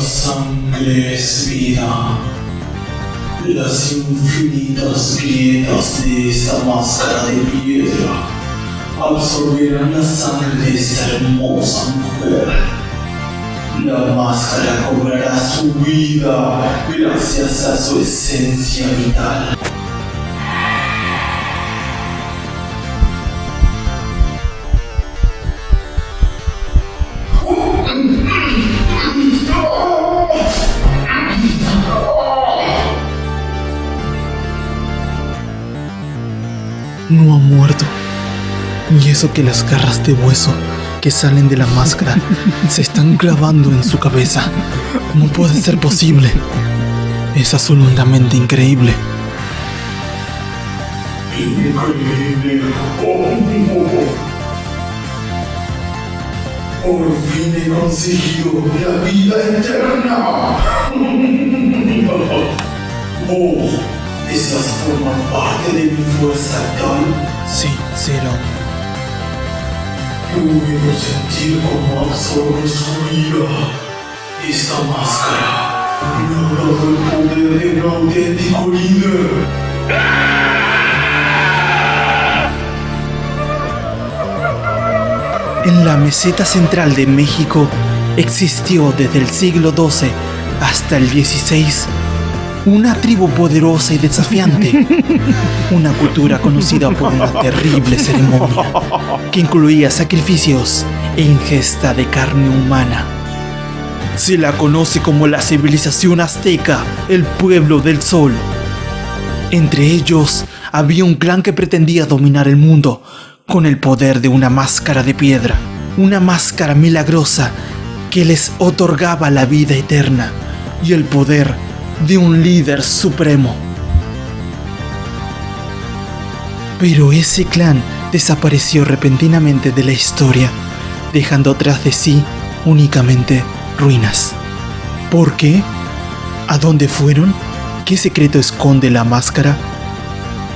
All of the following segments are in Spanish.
sangre es vida. Las infinitas grietas de esta máscara de piedra absorbirán la sangre de esta hermosa mujer. La máscara cobrará su vida gracias a su esencia vital. No ha muerto. Y eso que las garras de hueso que salen de la máscara se están clavando en su cabeza. ¿Cómo puede ser posible? Es absolutamente increíble. Increíble. Por fin he conseguido la vida eterna. Vos, ¿esas forman parte de mi fuerza tal? Sí, Zero. Puedo sentir cómo absorbe su vida. Esta máscara ha el poder de un auténtico líder. En la meseta central de México existió desde el siglo XII hasta el XVI una tribu poderosa y desafiante, una cultura conocida por una terrible ceremonia que incluía sacrificios e ingesta de carne humana. Se la conoce como la civilización azteca, el pueblo del sol. Entre ellos había un clan que pretendía dominar el mundo con el poder de una máscara de piedra, una máscara milagrosa que les otorgaba la vida eterna y el poder de un líder supremo. Pero ese clan desapareció repentinamente de la historia, dejando tras de sí únicamente ruinas. ¿Por qué? ¿A dónde fueron? ¿Qué secreto esconde la máscara?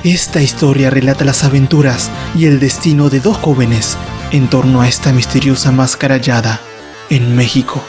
Esta historia relata las aventuras y el destino de dos jóvenes en torno a esta misteriosa máscara hallada en México.